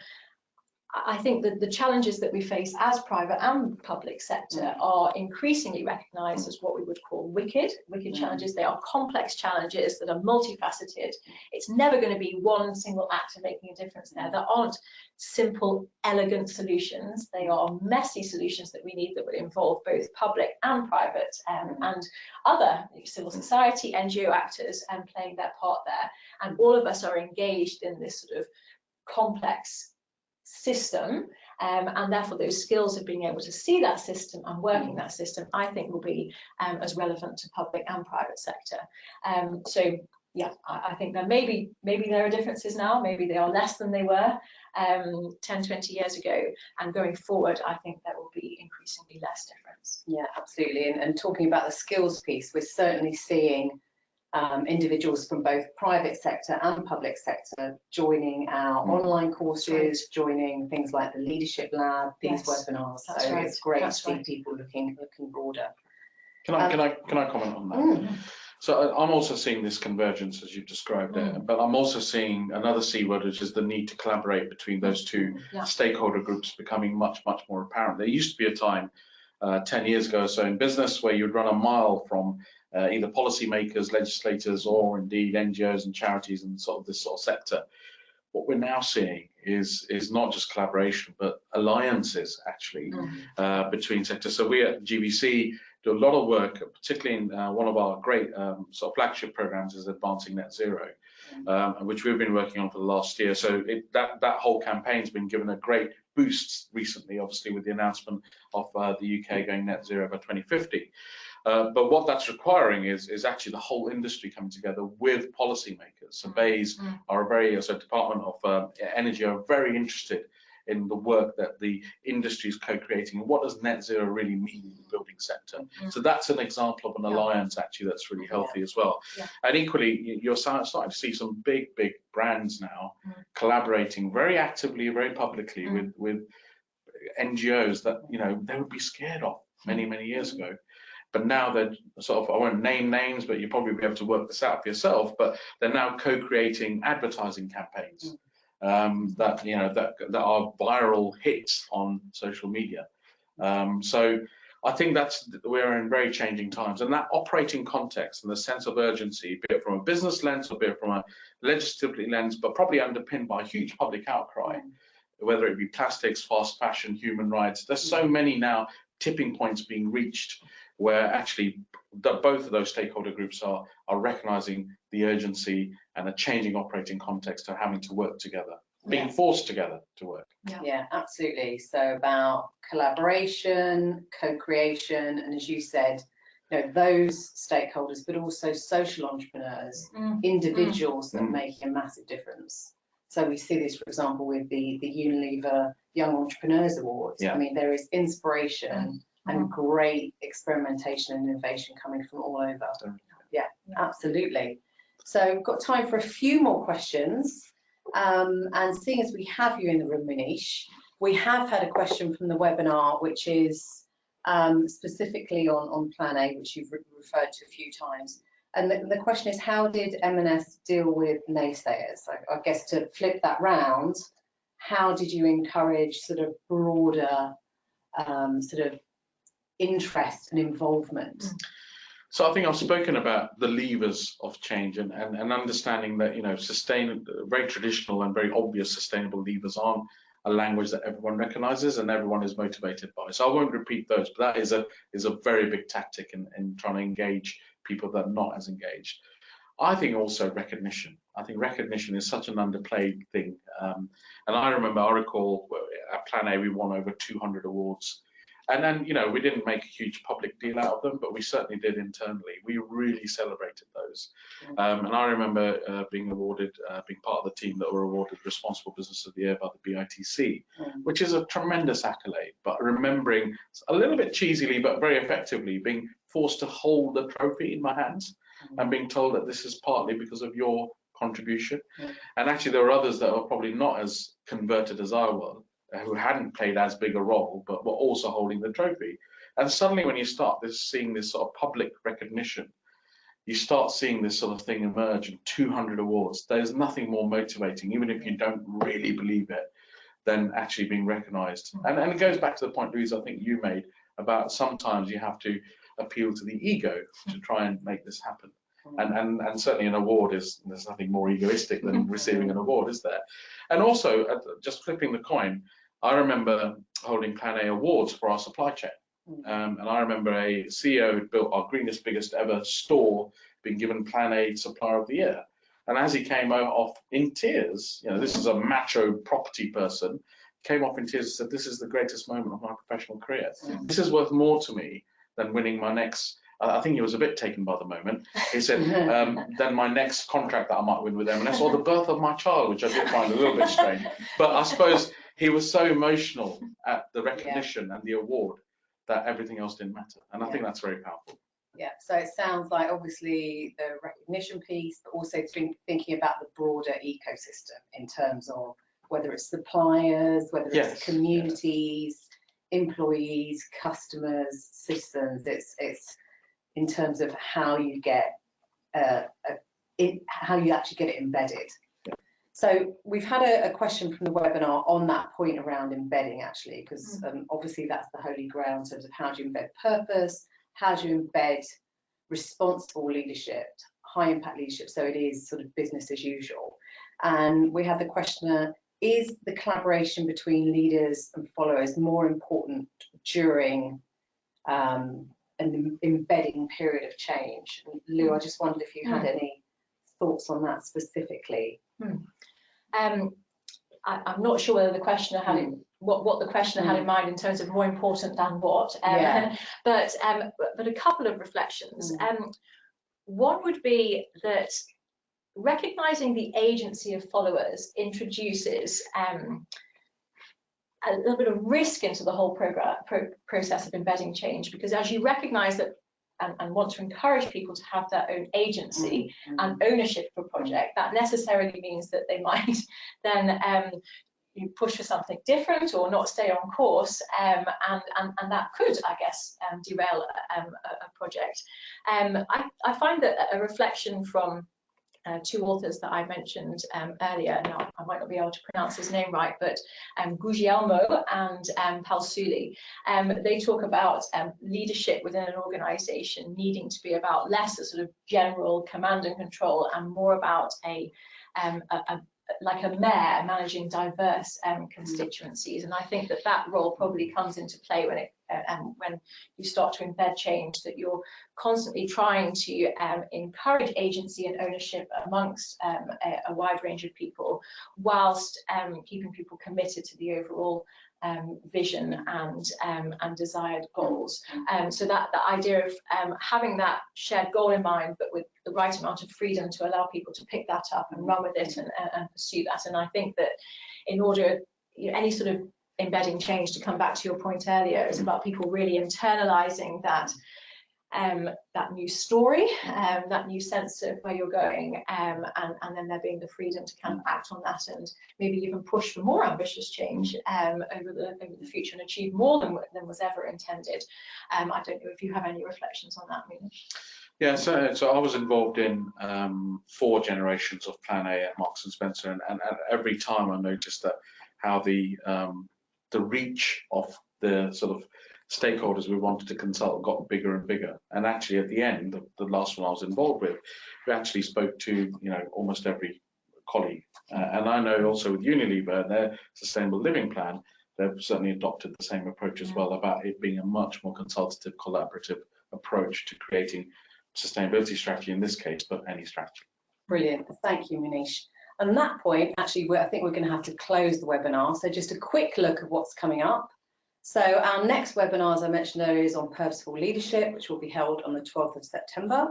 I think that the challenges that we face as private and public sector Mm. are increasingly recognised as what we would call wicked, wicked Mm. challenges. They are complex challenges that are multifaceted. It's never going to be one single actor making a difference there. There aren't simple, elegant solutions. They are messy solutions that we need that would involve both public and private um, Mm. and other civil society, NGO actors and playing their part there. And all of us are engaged in this sort of complex system um, and therefore those skills of being able to see that system and working that system I think will be um, as relevant to public and private sector. Um, so yeah, I, I think that maybe maybe there are differences now, maybe they are less than they were um, 10, 20 years ago and going forward I think there will be increasingly less difference. Yeah, absolutely. And, and talking about the skills piece, we're certainly seeing um, individuals from both private sector and public sector joining our Mm. online courses, joining things like the Leadership Lab, these Yes, webinars. that's so right, it's great that's to see people looking looking broader. Can I, Um, can I, can I comment on that? Mm, So I- I'm also seeing this convergence as you've described it, but I'm also seeing another C word, which is the need to collaborate between those two Yeah. stakeholder groups becoming much, much more apparent. There used to be a time uh, 10 years ago or so in business where you'd run a mile from uh, either policymakers, legislators, or indeed NGOs and charities and sort of this sort of sector. What we're now seeing is is not just collaboration, but alliances actually Mm. uh, between sectors. So we at GBC do a lot of work, particularly in uh, one of our great um, sort of flagship programs is Advancing Net Zero, um, which we've been working on for the last year. So it, that that whole campaign's been given a great boost recently, obviously with the announcement of uh, the UK going net zero by 2050. Uh, but what that's requiring is is actually the whole industry coming together with policymakers. So BEIS Mm. are a very, so Department of uh, Energy are very interested in the work that the industry is co-creating and what does net zero really mean in the building sector. Mm. So that's an example of an Yeah. alliance actually that's really healthy as well. Yeah. And equally, you're starting to see some big, big brands now Mm. collaborating very actively, very publicly Mm. with with NGOs that you know they would be scared of many, many years Mm. ago. But now they're sort of, I won't name names, but you'll probably be able to work this out for yourself. But they're now co-creating advertising campaigns um, that you know that that are viral hits on social media. Um, so I think that's we're in very changing times, and that operating context and the sense of urgency, be it from a business lens or be it from a legislative lens, but probably underpinned by a huge public outcry, whether it be plastics, fast fashion, human rights. There's so many now tipping points being reached where actually the, both of those stakeholder groups are are recognizing the urgency and a changing operating context of having to work together, being Yeah. forced together to work. Yeah, absolutely. So about collaboration, co-creation, and as you said, you know, those stakeholders, but also social entrepreneurs, Mm. individuals that Mm. make a massive difference. So we see this, for example, with the, the Unilever Young Entrepreneurs Awards. Yeah. I mean, there is inspiration and great experimentation and innovation coming from all over. Yeah, absolutely. So we've got time for a few more questions. Um, and seeing as we have you in the room, Manish, we have had a question from the webinar, which is um, specifically on, on Plan A, which you've re- referred to a few times. And the, the question is, how did M&S deal with naysayers? I, I guess to flip that round, how did you encourage sort of broader um, sort of interest and involvement? So I think I've spoken about the levers of change and, and, and understanding that, you know, sustain, very traditional and very obvious sustainable levers aren't a language that everyone recognizes and everyone is motivated by. So I won't repeat those, but that is a is a very big tactic in, in trying to engage people that are not as engaged. I think also recognition. I think recognition is such an underplayed thing. Um, and I remember, I recall at Plan A, we won over 200 awards and then, you know, we didn't make a huge public deal out of them, but we certainly did internally. We really celebrated those. Um, and I remember uh, being awarded, uh, being part of the team that were awarded Responsible Business of the Year by the BITC, Mm. which is a tremendous accolade. But remembering a little bit cheesily, but very effectively, being forced to hold the trophy in my hands and being told that this is partly because of your contribution. Mm. And actually, there were others that were probably not as converted as I was, who hadn't played as big a role, but were also holding the trophy. And suddenly, when you start this, seeing this sort of public recognition, you start seeing this sort of thing emerge in 200 awards. There's nothing more motivating, even if you don't really believe it, than actually being recognised. And, and it goes back to the point, Louise, I think you made about sometimes you have to appeal to the ego to try and make this happen. And, and, and certainly an award is, there's nothing more egoistic than receiving an award, is there? And also, uh, just flipping the coin, I remember holding Plan A awards for our supply chain. Um, and I remember a CEO who built our greenest, biggest ever store being given Plan A Supplier of the Year. And as he came off in tears, you know, this is a macho property person, came off in tears and said, This is the greatest moment of my professional career. Mm. This is worth more to me than winning my next. I I think he was a bit taken by the moment. He said, um, "Then my next contract that I might win with M&S, or the birth of my child," which I did find a little bit strange. But I suppose he was so emotional at the recognition and the award that everything else didn't matter, and I think that's very powerful. Yeah, so it sounds like obviously the recognition piece, but also think, thinking about the broader ecosystem in terms of whether it's suppliers, whether Yes, it's communities, employees, customers, citizens. It's it's in terms of how you get uh, a, it, how you actually get it embedded. So we've had a, a question from the webinar on that point around embedding actually, because um, obviously that's the holy grail in terms of how do you embed purpose, how do you embed responsible leadership, high impact leadership, so it is sort of business as usual. And we had the questioner, is the collaboration between leaders and followers more important during um, an embedding period of change? And Lou, I just wondered if you had any thoughts on that specifically. Um, I, I'm not sure whether the questioner had in, what, what the questioner had in mind in terms of more important than what. Um, Yeah. But, um, but, a couple of reflections. Mm. Um, one would be that recognizing the agency of followers introduces um, a little bit of risk into the whole program, pro- process of embedding change because as you recognize that and, and want to encourage people to have their own agency, and ownership of a project, that necessarily means that they might then um, you push for something different or not stay on course, um, and, and, and that could, I guess, um, derail um, a, a project. Um, I, I find that a reflection from uh, two authors that I mentioned um, earlier, now I might not be able to pronounce his name right, but um, Guglielmo and um, Palsuli, um, they talk about um, leadership within an organization needing to be about less a sort of general command and control and more about a, um, a, a like a mayor managing diverse um, constituencies, and I think that that role probably comes into play when it uh, um, when you start to embed change. That you're constantly trying to um, encourage agency and ownership amongst um, a, a wide range of people, whilst um, keeping people committed to the overall um, vision and um, and desired goals. So that the idea of having that shared goal in mind, but with the right amount of freedom to allow people to pick that up and run with it and, and, and pursue that. And I think that in order, you know, any sort of embedding change, to come back to your point earlier, is about people really internalizing that um, that new story, um, that new sense of where you're going, um, and, and then there being the freedom to kind of act on that and maybe even push for more ambitious change um, over, the, over the future and achieve more than, than was ever intended. Um, I don't know if you have any reflections on that, Mina. Yeah, so, so I was involved in um, four generations of Plan A at Marks and Spencer, and, and, and every time I noticed that how the the reach of the sort of stakeholders we wanted to consult got bigger and bigger. And actually, at the end, the, the last one I was involved with, we actually spoke to you know almost every colleague. Uh, and I know also with Unilever and their sustainable living plan, they've certainly adopted the same approach as well about it being a much more consultative, collaborative approach to creating sustainability strategy in this case, but any strategy. Brilliant, thank you, Manish. On that point, actually, I think we're going to have to close the webinar. So just a quick look at what's coming up. So our next webinar, as I mentioned earlier, is on purposeful leadership, which will be held on the 12th of September.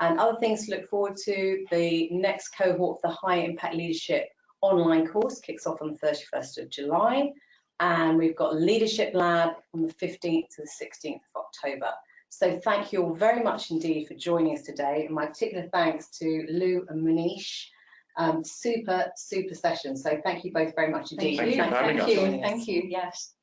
And other things to look forward to, the next cohort of the High Impact Leadership online course kicks off on the 31st of July. And we've got Leadership Lab on the 15th to the 16th of October. So thank you all very much indeed for joining us today. And my particular thanks to Lou and Manish. Um, super, super session. So thank you both very much indeed. Thank you. Thank you Thank you. Thank you. Yes.